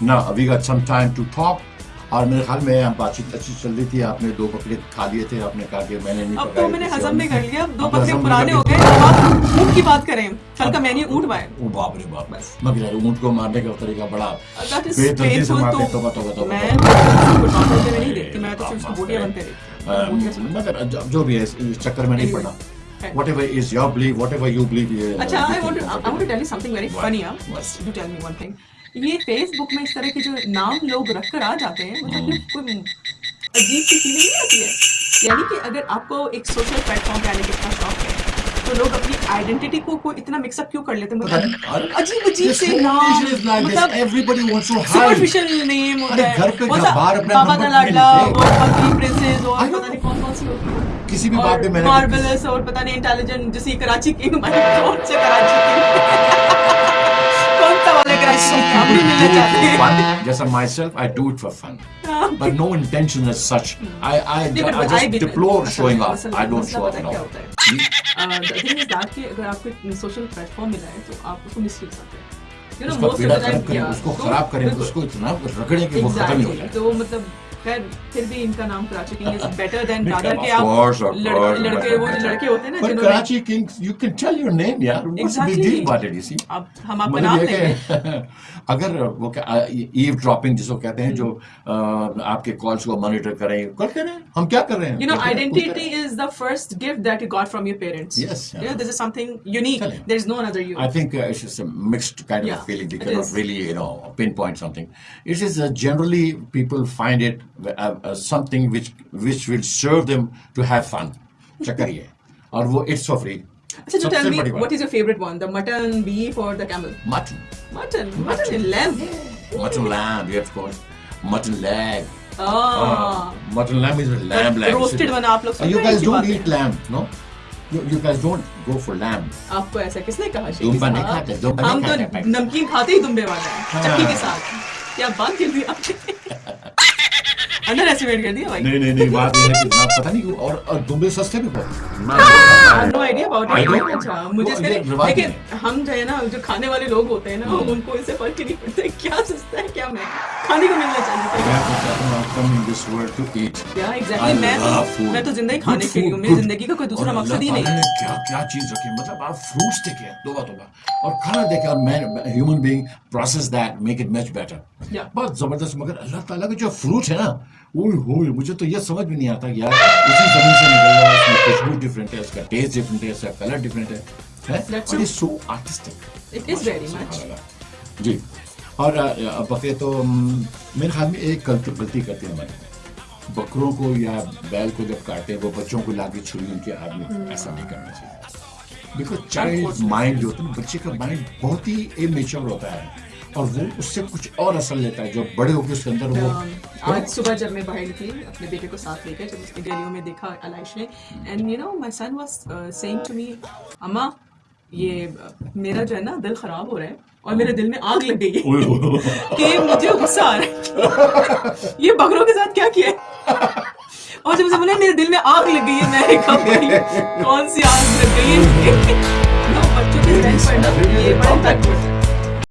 Now अभी got some time to talk. और मेरे ख्याल में बातचीत अच्छी चल रही थी आपने दो बकरे खा लिए थे आपने कहा कि मैंने नहीं अब तो मैंने हजम नहीं कर लिया दो बकरे पुराने हो गए अब आप ऊँट की बात करें कल का मेन्यू ऊँट बाय ओ बाप रे बाप मगर ऊँट को मारने का तरीका बड़ा बेतरतीब से मारते तो- मैं तो नॉर्मल में नहीं देखती मैं तो सिर्फ़ बोटियाँ बनते देखती। मगर जो- भी है इस चक्कर में नहीं. पड़ना whatever is your belief whatever you believe ये अच्छा I you want think I comfortable. Want to tell you something very What? Funny बस do tell me one thing ये फेसबुक में इस तरह के जो नाम लोग रख कर आ जाते हैं मतलब। कोई अजीब सी फीलिंग नहीं आती है यानी कि अगर आपको एक सोशल प्लेटफॉर्म पे आने का इतना शौक है तो लोग अपनी आइडेंटिटी को को इतना मिक्सअप क्यों कर लेते हैं मतलब अजीब अजीब से नाम. मतलब Everybody wants to hide. Superficial name होता है घर पे बाहर अपना बाबा दा लाडला और प्रिंसेस और पता नहीं कौन कौन सी होती है किसी भी बात पे मैंने मार्वलस और पता नहीं इंटेलिजेंट जैसे कराची की हमारी से कराची की सा वाले कराची की हम भी मिलना चाहते हैं fun. Just like myself, I do it for fun. But no intention as such. I, I, नहीं, but I I just भी- deplore मसला- showing off. मसला- I don't मसला show off पता at क्या all. होता है द थिंग इज दैट कि अगर आपको एक सोशल प्लेटफॉर्म मिला है तो आप उसको मिसयूज करते हैं यू नो उसका मोस्ट पीड़ा ऑफ द खराब टाइम करें उसको खराब करें उसको इतना रगड़े कि वो खत्म ही हो एग्जैक्टली जाए तो मतलब खैर फिर भी इनका नाम Karachi king is better than नहीं, रादर of के आप course, of लड़- course, लड़के better, वो better. लड़के होते हैं ना But जिन्होंने Karachi Kings, you can tell your name, यार. What's the big Exactly. deal about it, you see? अब हम आपका मतलब नाम ये लेंगे कि अगर वो ईव ड्रॉपिंग जिसको कहते हैं जो अ, आपके कॉल्स को मॉनिटर करें करते रहे हम क्या कर रहे हैं You know, करते रहे, identity is the first gift that you got from your parents. Yes, yeah. You know, this is something unique. Tell him. There's no another you. I think uh, it's just a mixed kind of Yeah, feeling. They it cannot is. really, you know, pinpoint something. It is uh, generally people find it uh, uh, something which which will serve them to have fun. चक्कर ये है। और वो it's so free. अच्छा, so tell सबसे me, बड़ी बात। what is your favorite one? The mutton, beef, or the camel? mutton? Mutton. Mutton and lamb. Mutton lamb, yes, of course. Mutton leg. Ah. Mutton lamb is lamb leg. roasted one आप लोग Uh, You सुनते हैं guys इसकी don't बातें? eat lamb, no? You, you guys don't go for lamb. आपको ऐसा किसने कहा शेखी दुम्बा नहीं साहब? खाते, दुम्बा नहीं हम खाते, तो भाई। नमकीन खाते ही दुम्बे वाले हैं हाँ। चक्की के साथ क्या बात कर दी आपने अंडर एस्टिमेट कर दिया भाई। नहीं नहीं नहीं बात ये है कि ना पता नहीं और, और दुबे सस्ते भी बहुत नो आईडिया अबाउट इट अच्छा मुझे इसका नहीं- लेकिन हम जो है ना जो खाने वाले लोग होते हैं ना हम्म। उनको इससे फ़र्क ही नहीं पड़ता क्या सस्ता है। क्या मैं? खाने को मिलना चाहिए मैं तो हूँ I've come in this world to क्या एग्जैक्टली मैं तो मैं तो ज़िंदगी खाने के लिए मेरी ज़िंदगी का कोई दूसरा मकसद ही नहीं। क्या क्या चीज़ रखी मतलब आप फ्रूट्स देखे तोबा तोबा। और खाना देखे और मैं human being process that make it much better बहुत ज़बरदस्त मगर अल्लाह ताला का जो फ्रूट है ना ओए होए मुझे तो ये समझ में नहीं आता यार उसी ज़मीन से निकल रहा है उसमें खुशबू डिफरेंट है उसका टेस्ट डिफरेंट है उसका कलर डिफरेंट है। है. So artistic. जी। और बकरे तो मेरे ख्याल में एक गलती गलती करते हैं हमारे। बकरों को या बैल को जब काटे वो बच्चों को लाके छुरी उनके आदमी ऐसा नहीं करना चाहिए। बिकॉज़ चाइल्ड माइंड जो होता है बच्चे का माइंड बहुत ही इमेच्योर होता है। और वो उससे कुछ और असर लेता है जो बड़े होकर उसके अंदर वो Um, आज सुबह जब मैं बाहर निकली अपने बेटे को साथ लेकर जब उसकी गलियों में देखा अलाइश ने। And you know my son was saying to me अम्मा ये मेरा जो है ना दिल खराब हो रहा है और मेरे दिल में आग लग गई है कि मुझे गुस्सा आ रहा है। ये बकरों के साथ क्या किया और जब मुझे बोला मेरे दिल में आग लग गई है मैं कौन सी आग लग गई है? बच्चों के